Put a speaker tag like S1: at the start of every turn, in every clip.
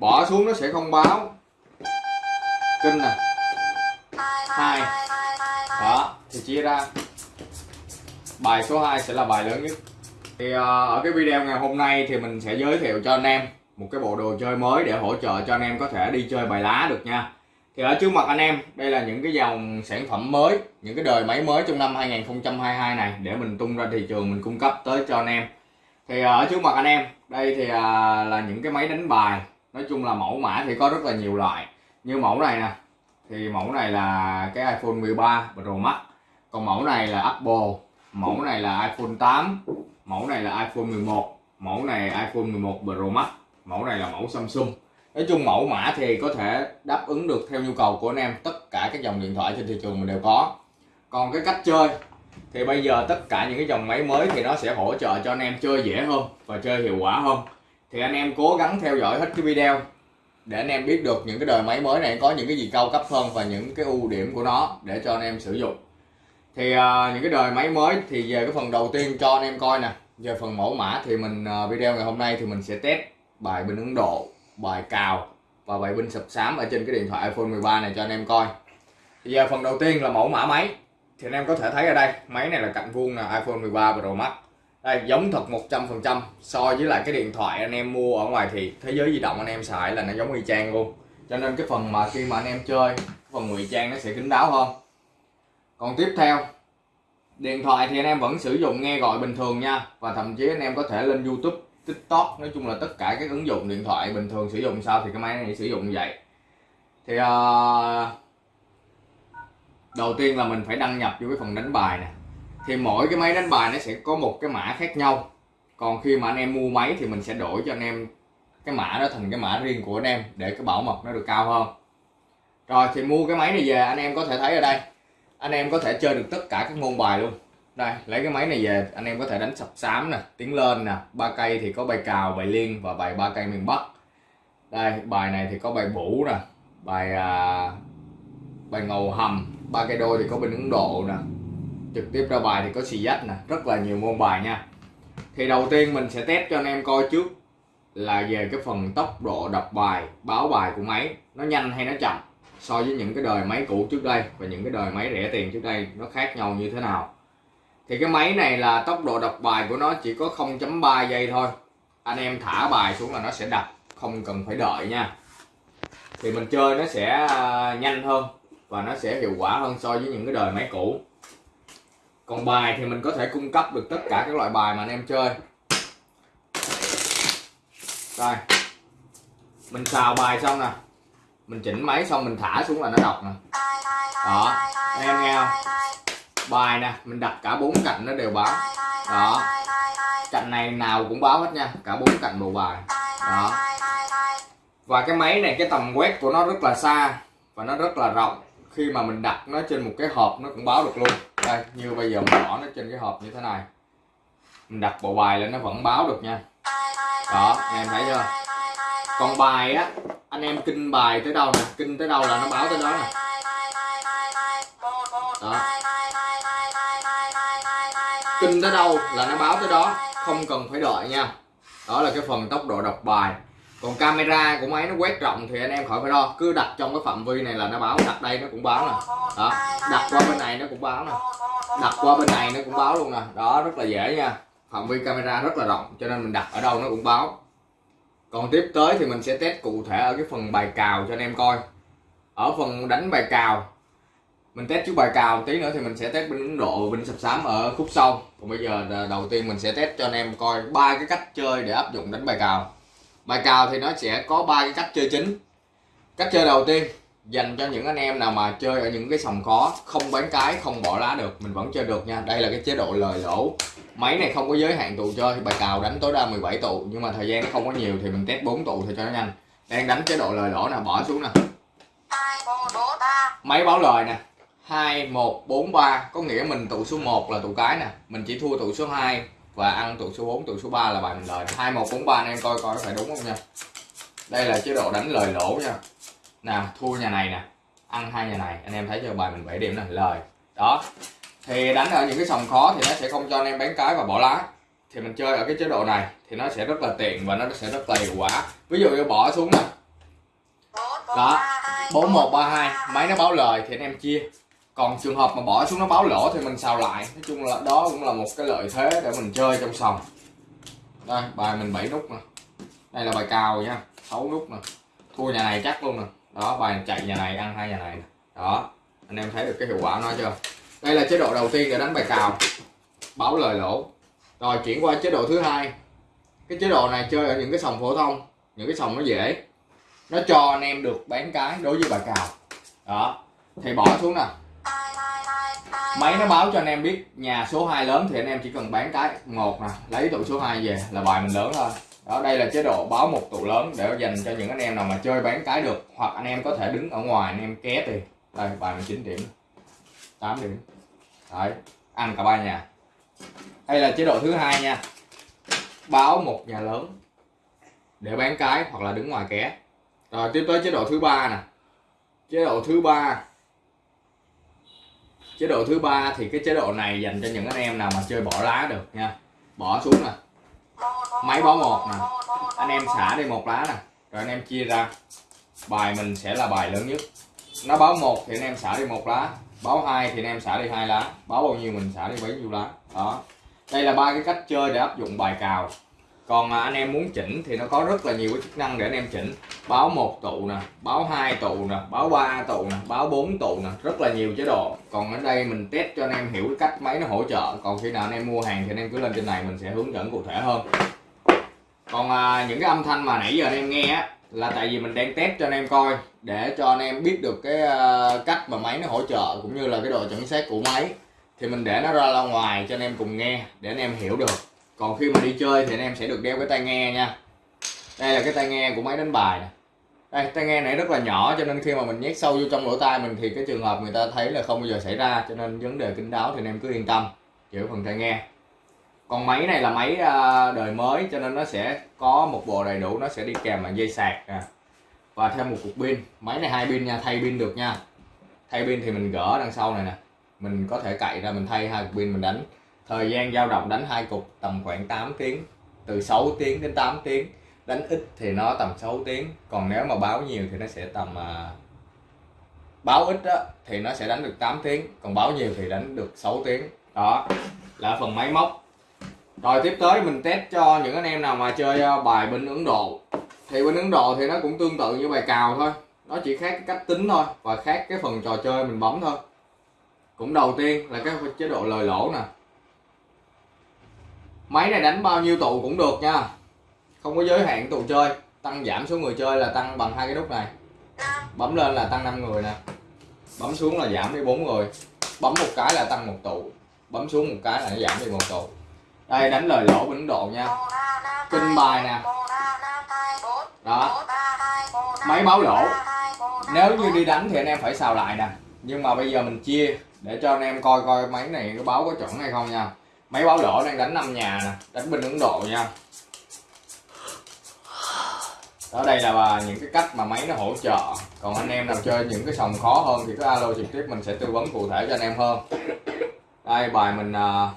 S1: bỏ xuống nó sẽ không báo. Kinh nè. Hai. Đó thì chia ra. Bài số 2 sẽ là bài lớn nhất. Thì ờ, ở cái video ngày hôm nay thì mình sẽ giới thiệu cho anh em một cái bộ đồ chơi mới để hỗ trợ cho anh em có thể đi chơi bài lá được nha. Thì ở trước mặt anh em, đây là những cái dòng sản phẩm mới, những cái đời máy mới trong năm 2022 này để mình tung ra thị trường mình cung cấp tới cho anh em. Thì ờ, ở trước mặt anh em, đây thì ờ, là những cái máy đánh bài nói chung là mẫu mã thì có rất là nhiều loại. Như mẫu này nè, thì mẫu này là cái iPhone 13 Pro Max. Còn mẫu này là Apple, mẫu này là iPhone 8 mẫu này là iPhone 11 mẫu này iPhone 11 Pro Max, mẫu này là mẫu Samsung. Nói chung mẫu mã thì có thể đáp ứng được theo nhu cầu của anh em tất cả các dòng điện thoại trên thị trường mình đều có. Còn cái cách chơi, thì bây giờ tất cả những cái dòng máy mới thì nó sẽ hỗ trợ cho anh em chơi dễ hơn và chơi hiệu quả hơn thì anh em cố gắng theo dõi hết cái video để anh em biết được những cái đời máy mới này có những cái gì cao cấp hơn và những cái ưu điểm của nó để cho anh em sử dụng. Thì uh, những cái đời máy mới thì về cái phần đầu tiên cho anh em coi nè. Về phần mẫu mã thì mình uh, video ngày hôm nay thì mình sẽ test bài bình Ấn Độ bài cào và bài binh sập sám ở trên cái điện thoại iPhone 13 này cho anh em coi. Thì giờ phần đầu tiên là mẫu mã máy. Thì anh em có thể thấy ở đây máy này là cạnh vuông là iPhone 13 Pro Max đây giống thật 100% so với lại cái điện thoại anh em mua ở ngoài thì thế giới di động anh em xài là nó giống y chang luôn. Cho nên cái phần mà khi mà anh em chơi phần ngụy trang nó sẽ kín đáo hơn. Còn tiếp theo điện thoại thì anh em vẫn sử dụng nghe gọi bình thường nha. Và thậm chí anh em có thể lên YouTube tiktok nói chung là tất cả các ứng dụng điện thoại bình thường sử dụng. Sao thì cái máy này sử dụng như vậy? Thì uh, đầu tiên là mình phải đăng nhập vô cái phần đánh bài nè thì mỗi cái máy đánh bài nó sẽ có một cái mã khác nhau. Còn khi mà anh em mua máy thì mình sẽ đổi cho anh em cái mã đó thành cái mã riêng của anh em để cái bảo mật nó được cao hơn. Rồi thì mua cái máy này về anh em có thể thấy ở đây. Anh em có thể chơi được tất cả các môn bài luôn. Đây lấy cái máy này về anh em có thể đánh sập sám nè tiến lên nè ba cây thì có bài cào bài liên và bài ba cây miền bắc. Đây bài này thì có bài bủ nè bài à, bài ngầu hầm ba cây đôi thì có bên ấn độ nè trực tiếp ra bài thì có xì dách nè, rất là nhiều môn bài nha. Thì đầu tiên mình sẽ test cho anh em coi trước là về cái phần tốc độ đọc bài, báo bài của máy, nó nhanh hay nó chậm so với những cái đời máy cũ trước đây và những cái đời máy rẻ tiền trước đây nó khác nhau như thế nào. Thì cái máy này là tốc độ đọc bài của nó chỉ có 0.3 giây thôi. Anh em thả bài xuống là nó sẽ đọc không cần phải đợi nha. Thì mình chơi nó sẽ à, nhanh hơn và nó sẽ hiệu quả hơn so với những cái đời máy cũ còn bài thì mình có thể cung cấp được tất cả các loại bài mà anh em chơi. Đây. Mình xào bài xong nè. Mình chỉnh máy xong mình thả xuống là nó đọc nè. Đó. Anh em nghe không? Bài nè, mình đặt cả bốn cạnh nó đều báo. Đó. Cạnh này nào cũng báo hết nha. Cả bốn cạnh bộ bài. Đó. Và cái máy này, cái tầm quét của nó rất là xa và nó rất là rộng. Khi mà mình đặt nó trên một cái hộp nó cũng báo được luôn đây, như bây giờ mình bỏ nó trên cái hộp như thế này. Mình đặt bộ bài lên nó vẫn báo được nha. Đó anh em thấy chưa? Còn bài á, anh em kinh bài tới đâu nè, kinh tới đâu là nó báo tới đó nè. Đó. Kinh tới đâu là nó báo tới đó, không cần phải đợi nha. Đó là cái phần tốc độ đọc bài còn camera của máy nó quét rộng thì anh em khỏi phải lo. Cứ đặt trong cái phạm vi này là nó báo, đặt đây nó cũng báo nè. Đó, đặt qua bên này nó cũng báo nè. Đặt qua bên này nó cũng báo luôn nè. Đó, rất là dễ nha. Phạm vi camera rất là rộng, cho nên mình đặt ở đâu nó cũng báo. Còn tiếp tới thì mình sẽ test cụ thể ở cái phần bài cào cho anh em coi. Ở phần đánh bài cào, mình test trước bài cào tí nữa thì mình sẽ test bên Ấn Độ và bên sập sám ở khúc sau. Còn bây giờ đầu tiên mình sẽ test cho anh em coi ba cái cách chơi để áp dụng đánh bài cào bài cào thì nó sẽ có ba cái cách chơi chính. Cách chơi đầu tiên dành cho những anh em nào mà chơi ở những cái sòng khó không bán cái không bỏ lá được mình vẫn chơi được nha. Đây là cái chế độ lời lỗ. Máy này không có giới hạn tụ chơi bài cào đánh tối đa 17 tụ nhưng mà thời gian không có nhiều thì mình test 4 tụ thì cho nó nhanh. Đang đánh chế độ lời lỗ nè bỏ xuống nè. Máy báo lời nè. 2 1 4 3 có nghĩa mình tụ số 1 là tụ cái nè. Mình chỉ thua tụ số 2 và ăn tụ số 4 tụ số 3 là bài mình lời 2 1 4 3 anh em coi coi có phải đúng không nha? Đây là chế độ đánh lời lỗ nha. Nào thua nhà này nè. Ăn hai nhà này. Anh em thấy chưa? Bài mình 7 điểm nè. Lời. Đó. Thì đánh ở những cái sòng khó thì nó sẽ không cho anh em bán cái và bỏ lá. Thì mình chơi ở cái chế độ này thì nó sẽ rất là tiện và nó sẽ rất là hiệu quả. Ví dụ như bỏ xuống nè. Đó. 4132 máy nó báo lời thì anh em chia còn trường hợp mà bỏ xuống nó báo lỗ thì mình xào lại. Nói chung là đó cũng là một cái lợi thế để mình chơi trong sòng. Đây, bài mình 7 nút nè. Đây là bài cao nha 6 nút nè. Thua nhà này chắc luôn nè. Đó, bài chạy nhà này, ăn hai nhà này nè. Đó, anh em thấy được cái hiệu quả nó chưa? Đây là chế độ đầu tiên để đánh bài cào. Báo lời lỗ. Rồi, chuyển qua chế độ thứ hai. Cái chế độ này chơi ở những cái sòng phổ thông. Những cái sòng nó dễ. Nó cho anh em được bán cái đối với bài cào. Đó thì bỏ xuống nè máy nó báo cho anh em biết, nhà số 2 lớn thì anh em chỉ cần bán cái một nè, lấy tụ số 2 về là bài mình lớn thôi. Đó, đây là chế độ báo một tụ lớn để dành cho những anh em nào mà chơi bán cái được, hoặc anh em có thể đứng ở ngoài anh em ké tiền. Đây, bài mình 9 điểm 8 điểm. Đấy, ăn cả ba nhà. Đây là chế độ thứ hai nha. Báo một nhà lớn để bán cái hoặc là đứng ngoài ké. Rồi, tiếp tới chế độ thứ ba nè. Chế độ thứ ba chế độ thứ ba thì cái chế độ này dành cho những anh em nào mà chơi bỏ lá được nha. Bỏ xuống nè. Máy bỏ một nè. Anh em xả đi một lá nè. Rồi anh em chia ra. Bài mình sẽ là bài lớn nhất. Nó báo một thì anh em xả đi một lá. Báo hai thì anh em xả đi hai lá. Báo bao nhiêu mình xả đi bấy nhiêu lá. Đó. Đây là ba cái cách chơi để áp dụng bài cào còn anh em muốn chỉnh thì nó có rất là nhiều cái chức năng để anh em chỉnh báo một tụ nè báo hai tụ nè báo ba tụ nè báo bốn tụ nè rất là nhiều chế độ còn ở đây mình test cho anh em hiểu cái cách máy nó hỗ trợ còn khi nào anh em mua hàng thì anh em cứ lên trên này mình sẽ hướng dẫn cụ thể hơn còn à, những cái âm thanh mà nãy giờ anh em nghe á là tại vì mình đang test cho anh em coi để cho anh em biết được cái uh, cách mà máy nó hỗ trợ cũng như là cái độ chuẩn xác của máy thì mình để nó ra ra ngoài cho anh em cùng nghe để anh em hiểu được còn khi mà đi chơi thì anh em sẽ được đeo cái tai nghe nha. Đây là cái tai nghe của máy đánh bài này. đây, tai nghe này rất là nhỏ cho nên khi mà mình nhét sâu vô trong lỗ tai mình thì cái trường hợp người ta thấy là không bao giờ xảy ra, cho nên vấn đề kính đáo thì anh em cứ yên tâm chịu phần tai nghe. Còn máy này là máy à, đời mới cho nên nó sẽ có một bộ đầy đủ, nó sẽ đi kèm bằng dây sạc nè. Và thêm một cục pin. Máy này hai pin nha, thay pin được nha. Thay pin thì mình gỡ đằng sau này nè. Mình có thể cậy ra mình thay hai cục pin mình đánh thời gian dao động đánh hai cục tầm khoảng 8 tiếng từ 6 tiếng đến 8 tiếng. Đánh ít thì nó tầm 6 tiếng còn nếu mà báo nhiều thì nó sẽ tầm à, báo ít đó, thì nó sẽ đánh được 8 tiếng còn báo nhiều thì đánh được 6 tiếng. Đó là phần máy móc. Rồi tiếp tới mình test cho những anh em nào mà chơi à, bài bên Ấn Độ. Thì bên Ấn Độ thì nó cũng tương tự như bài cào thôi nó chỉ khác cái cách tính thôi và khác cái phần trò chơi mình bấm thôi. Cũng đầu tiên là cái chế độ lời lỗ nè máy này đánh bao nhiêu tụ cũng được nha. Không có giới hạn tụ chơi. Tăng giảm số người chơi là tăng bằng hai cái nút này. Bấm lên là tăng 5 người nè. Bấm xuống là giảm đi bốn người. Bấm một cái là tăng một tụ bấm xuống một cái là nó giảm đi một tụ đây, đánh lời lỗ của ấn độ nha. Kinh bài nè. Đó. Máy báo lỗ. Nếu như đi đánh thì anh em phải xào lại nè. Nhưng mà bây giờ mình chia để cho anh em coi coi máy này có báo có chuẩn hay không nha máy báo lỗ đang đánh năm nhà nè đánh bên ấn độ nha. Đó đây là những cái cách mà máy nó hỗ trợ. Còn anh em nào chơi những cái sòng khó hơn thì cứ alo trực tiếp mình sẽ tư vấn cụ thể cho anh em hơn. Đây bài mình à,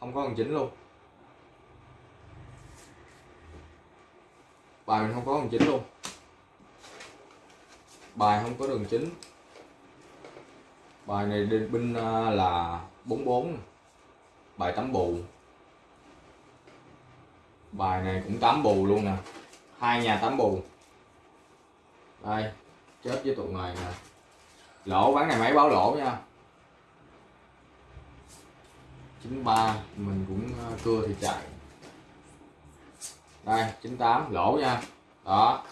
S1: không có con chính luôn. Bài mình không có con chính luôn. Bài không có đường chính. Bài này binh à, là 44 bài tắm bù. Bài này cũng tắm bù luôn nè. Hai nhà tắm bù. Đây, chết với tụi này nè. Lỗ, bán này máy báo lỗ nha. 93 mình cũng ờ, cưa thì chạy. Đây 98 lỗ nha. Đó.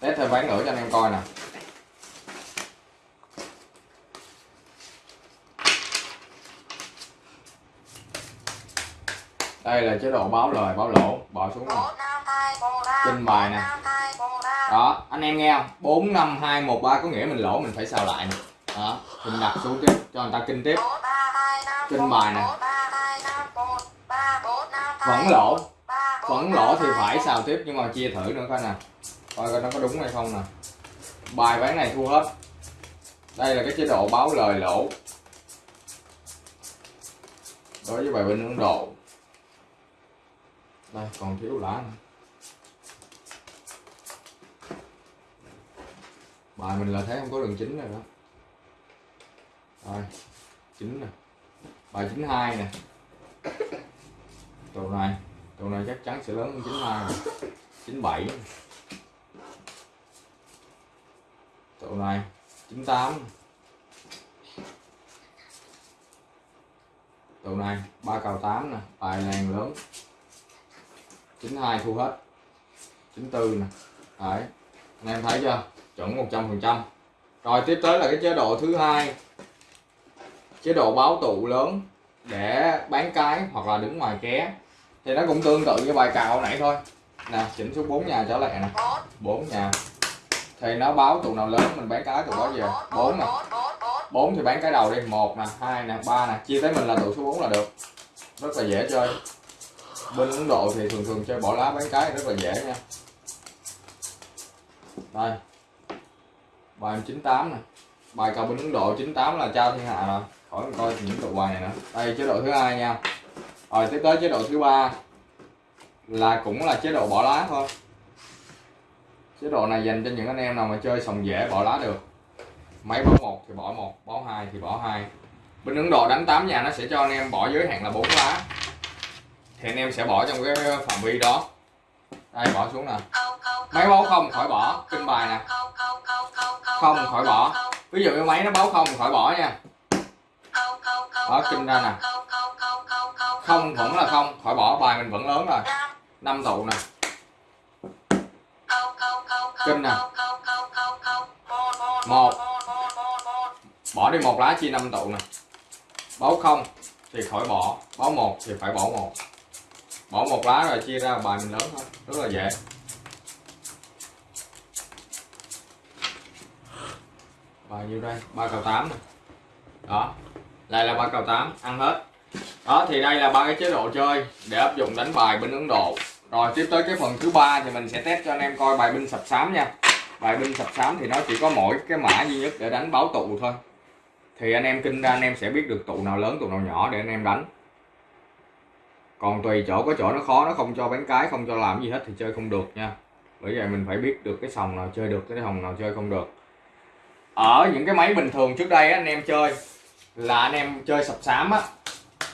S1: Test thêm bán nữa cho anh em coi nè. Đây là chế độ báo lời, báo lỗ. Bỏ xuống này trình bài nè. Đó, anh em nghe không? Bốn năm hai một ba có nghĩa mình lỗ, mình phải xào lại nè. Đó, mình đặt xuống tiếp, cho người ta kinh tiếp. Trình bài nè. Vẫn lỗ. Vẫn lỗ thì phải xào tiếp, nhưng mà chia thử nữa coi nè. Coi coi nó có đúng hay không nè. Bài ván này thua hết. Đây là cái chế độ báo lời lỗ. Đối với bài bên ấn độ đây, còn thiếu lá nữa. bài mình là thấy không có đường chính rồi đó. Rồi chín nè. Bài chín hai nè. Trụ này trụ này chắc chắn sẽ lớn hơn chín hai chín bảy tụ này chín tám tụ này ba cầu tám nè. Bài này lớn chín hai thu hết. chín tư nè. Đấy. Anh em thấy chưa? Chuẩn 100 phần trăm. Rồi, tiếp tới là cái chế độ thứ hai. Chế độ báo tụ lớn để bán cái hoặc là đứng ngoài ké. Thì nó cũng tương tự như bài cào nãy thôi. Nè, chỉnh xuống 4 nhà trở lại nè. 4 nhà. Thì nó báo tụ nào lớn, mình bán cái tụ đó về. 4 nè. 4 thì bán cái đầu đi. 1 nè 2 nè 3 nè. Chia tới mình là tụ số 4 là được. Rất là dễ chơi bên Ấn Độ thì thường thường chơi bỏ lá bán cái rất là dễ nha. Đây. Bài 98 nè. Bài cầu bên Ấn Độ 98 là trao thiên hạ nè khỏi coi những tụ bài này nữa. Đây, chế độ thứ hai nha. Rồi, tiếp tới chế độ thứ ba là cũng là chế độ bỏ lá thôi. Chế độ này dành cho những anh em nào mà chơi sòng dễ bỏ lá được. Máy bỏ một thì bỏ một bỏ hai thì bỏ hai. Bên Ấn Độ đánh 8 nhà nó sẽ cho anh em bỏ giới hạn là 4 lá thì anh em sẽ bỏ trong cái phạm vi đó đây bỏ xuống nè máy báo không khỏi bỏ kinh bài nè không khỏi bỏ ví dụ như máy nó báo không khỏi bỏ nha đó kinh ra nè không vẫn là không khỏi bỏ bài mình vẫn lớn rồi năm tụ nè kinh nè một bỏ đi một lá chia năm tụ nè báo không thì khỏi bỏ báo một thì phải bỏ một bỏ một lá rồi chia ra bài mình lớn thôi. Rất là dễ. Bao nhiêu đây? Ba cầu tám này đó. Đây là ba cầu tám. Ăn hết. Đó, thì đây là ba cái chế độ chơi để áp dụng đánh bài bên Ấn Độ. Rồi, tiếp tới cái phần thứ ba thì mình sẽ test cho anh em coi bài binh sập sám nha. Bài binh sập sám thì nó chỉ có mỗi cái mã duy nhất để đánh báo tụ thôi. Thì anh em kinh ra, anh em sẽ biết được tụ nào lớn, tụ nào nhỏ để anh em đánh còn tùy chỗ, có chỗ nó khó, nó không cho bán cái, không cho làm gì hết thì chơi không được nha. Bởi vậy mình phải biết được cái sòng nào chơi được, cái sòng nào chơi không được. Ở những cái máy bình thường trước đây anh em chơi, là anh em chơi sập sám á,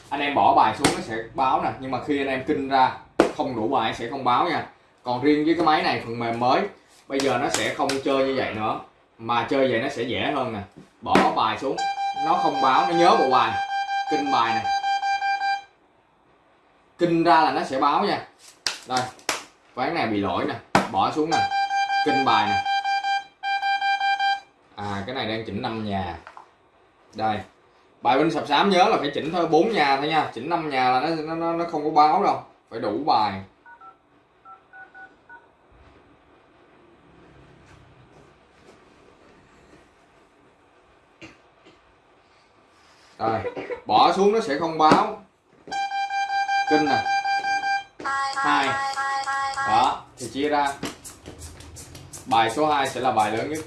S1: anh em bỏ bài xuống nó sẽ báo nè. Nhưng mà khi anh em kinh ra, không đủ bài sẽ không báo nha. Còn riêng với cái máy này, phần mềm mới, bây giờ nó sẽ không chơi như vậy nữa. Mà chơi vậy nó sẽ dễ hơn nè. Bỏ bài xuống, nó không báo, nó nhớ bộ bài, kinh bài nè kinh ra là nó sẽ báo nha. Đây ván này bị lỗi nè, bỏ xuống nè. Kinh bài nè. À cái này đang chỉnh năm nhà. Đây, bài binh sập sám nhớ là phải chỉnh thôi, bốn nhà thôi nha. Chỉnh năm nhà là nó nó nó không có báo đâu, phải đủ bài. Rồi bỏ xuống nó sẽ không báo cân này hai. Đó, thì chia ra. Bài số 2 sẽ là bài lớn nhất.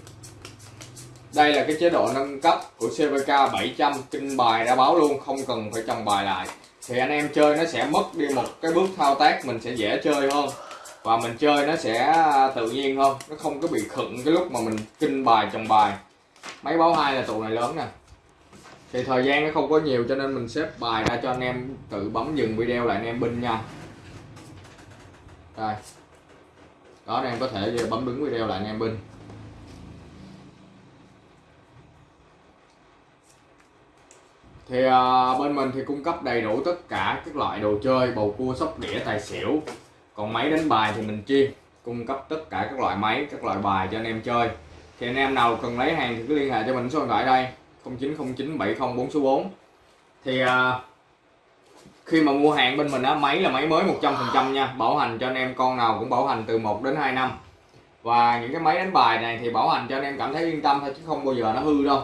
S1: Đây là cái chế độ nâng cấp của CVK 700 kinh bài đã báo luôn, không cần phải chồng bài lại. Thì anh em chơi nó sẽ mất đi một cái bước thao tác, mình sẽ dễ chơi hơn. Và mình chơi nó sẽ à, tự nhiên hơn. Nó không có bị khựng cái lúc mà mình kinh bài, chồng bài. Máy báo hai là tụ này lớn nè thì thời gian nó không có nhiều cho nên mình xếp bài ra cho anh em tự bấm dừng video lại anh em binh nha. Đây đó anh em có thể bấm đứng video lại anh em binh. Thì à, bên mình thì cung cấp đầy đủ tất cả các loại đồ chơi bầu cua sóc đĩa tài xỉu. Còn máy đánh bài thì mình chuyên cung cấp tất cả các loại máy các loại bài cho anh em chơi. Thì anh em nào cần lấy hàng thì cứ liên hệ cho mình số điện thoại đây. 090970 số 4 thì à, khi mà mua hàng bên mình á máy là máy mới 100% nha bảo hành cho anh em con nào cũng bảo hành từ 1 đến 2 năm. Và những cái máy đánh bài này thì bảo hành cho anh em cảm thấy yên tâm thôi chứ không bao giờ nó hư đâu.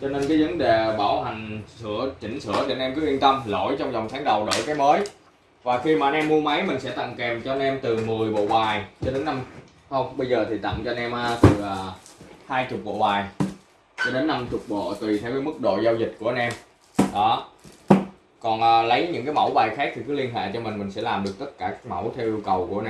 S1: Cho nên cái vấn đề bảo hành sửa chỉnh sửa thì anh em cứ yên tâm lỗi trong vòng tháng đầu đổi cái mới. Và khi mà anh em mua máy mình sẽ tặng kèm cho anh em từ 10 bộ bài cho đến năm. Không bây giờ thì tặng cho anh em à, từ à, hai chục bộ bài cho đến 50 bộ tùy theo cái mức độ giao dịch của anh em. Đó. Còn à, lấy những cái mẫu bài khác thì cứ liên hệ cho mình mình sẽ làm được tất cả các mẫu theo yêu cầu của anh em.